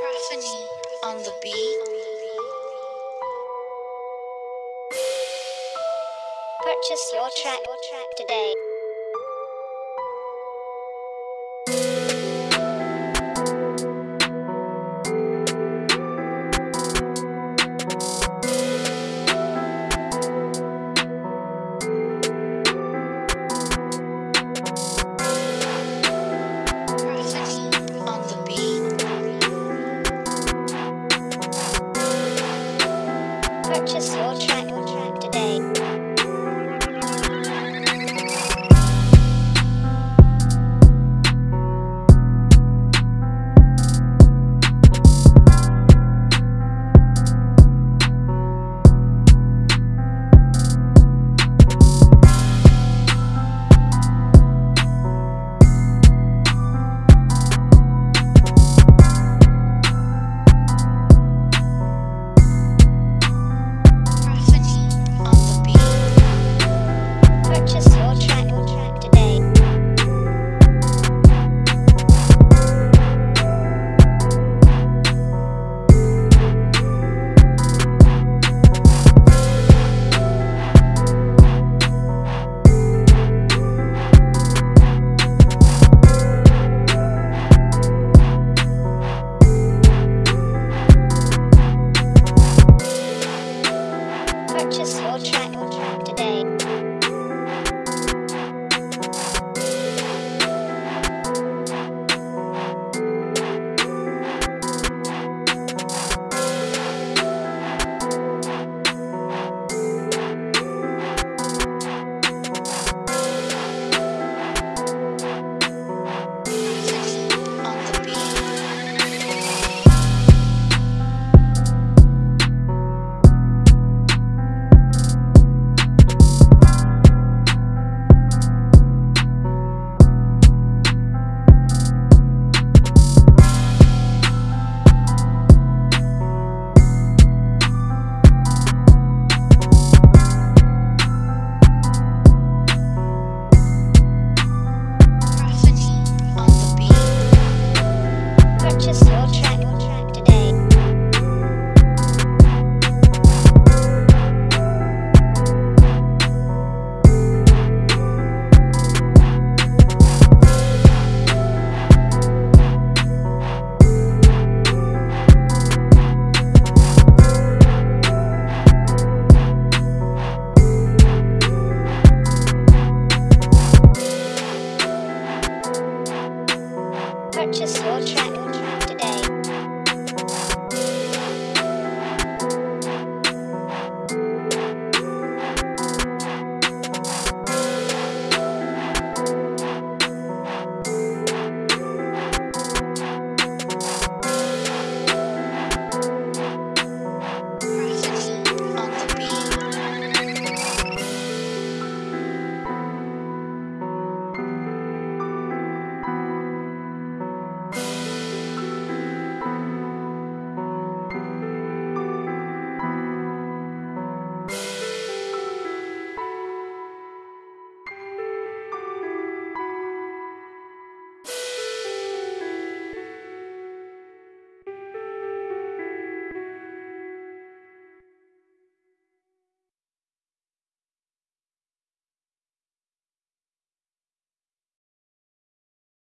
Prophany on the beat. Purchase your track today. Soul Track today. purchase your track.